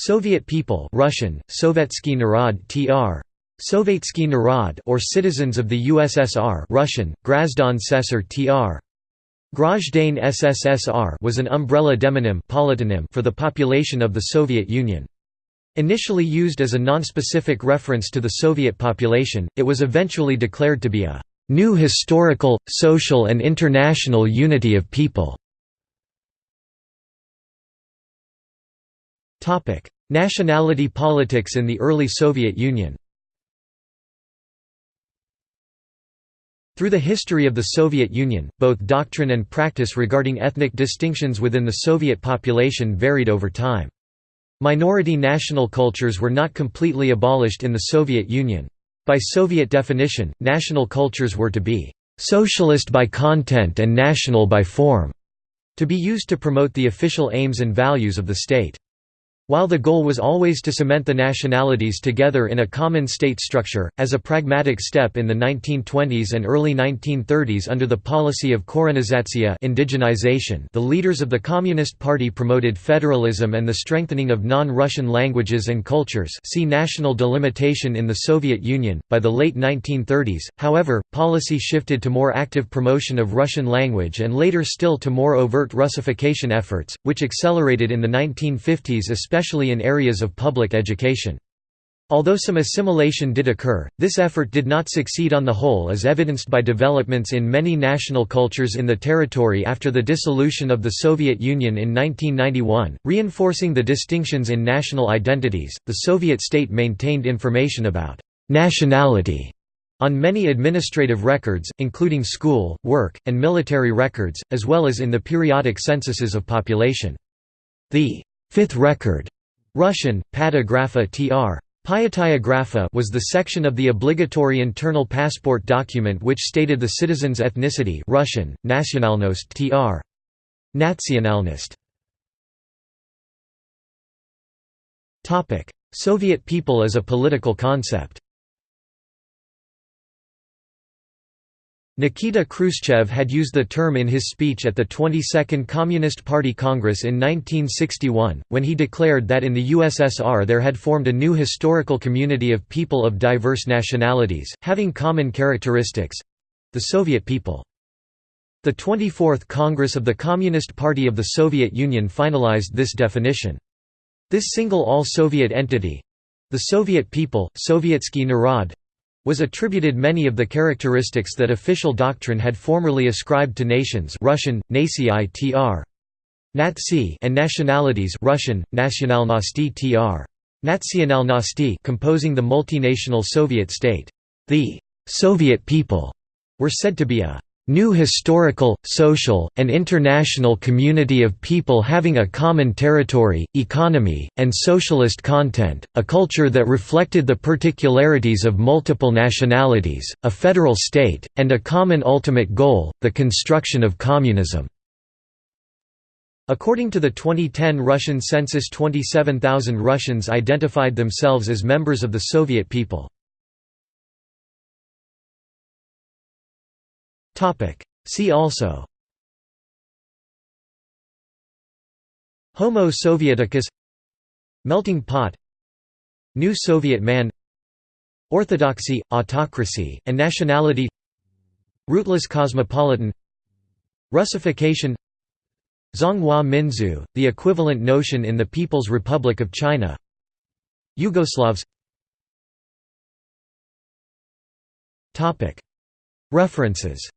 Soviet people Russian, Sovetsky Narod tr. Sovetski Narod or citizens of the USSR Russian, Grazdan Sesar tr. SSSR was an umbrella demonym for the population of the Soviet Union. Initially used as a nonspecific reference to the Soviet population, it was eventually declared to be a new historical, social and international unity of people. Nationality politics in the early Soviet Union Through the history of the Soviet Union, both doctrine and practice regarding ethnic distinctions within the Soviet population varied over time. Minority national cultures were not completely abolished in the Soviet Union. By Soviet definition, national cultures were to be «socialist by content and national by form», to be used to promote the official aims and values of the state. While the goal was always to cement the nationalities together in a common state structure, as a pragmatic step in the 1920s and early 1930s under the policy of korenizatsiya indigenization the leaders of the Communist Party promoted federalism and the strengthening of non-Russian languages and cultures see national delimitation in the Soviet Union. By the late 1930s, however, policy shifted to more active promotion of Russian language and later still to more overt Russification efforts, which accelerated in the 1950s especially especially in areas of public education. Although some assimilation did occur, this effort did not succeed on the whole as evidenced by developments in many national cultures in the territory after the dissolution of the Soviet Union in 1991, reinforcing the distinctions in national identities. The Soviet state maintained information about nationality on many administrative records, including school, work, and military records, as well as in the periodic censuses of population. The Fifth record Russian, Patagrafa tr. Pyataya was the section of the obligatory internal passport document which stated the citizen's ethnicity Russian, nationalnost tr. Nationalnost. Soviet people as a political concept Nikita Khrushchev had used the term in his speech at the 22nd Communist Party Congress in 1961, when he declared that in the USSR there had formed a new historical community of people of diverse nationalities, having common characteristics—the Soviet people. The 24th Congress of the Communist Party of the Soviet Union finalized this definition. This single all-Soviet entity—the Soviet people, Sovietsky Narod, was attributed many of the characteristics that official doctrine had formerly ascribed to nations Russian, tr. and nationalities Russian, nationalnosti tr. Nationalnosti composing the multinational Soviet state. The «Soviet people» were said to be a new historical, social, and international community of people having a common territory, economy, and socialist content, a culture that reflected the particularities of multiple nationalities, a federal state, and a common ultimate goal, the construction of communism." According to the 2010 Russian census 27,000 Russians identified themselves as members of the Soviet people. See also. Homo Sovieticus Melting pot. New Soviet man. Orthodoxy, autocracy, and nationality. Rootless cosmopolitan. Russification. Zhonghua Minzu, the equivalent notion in the People's Republic of China. Yugoslavs. References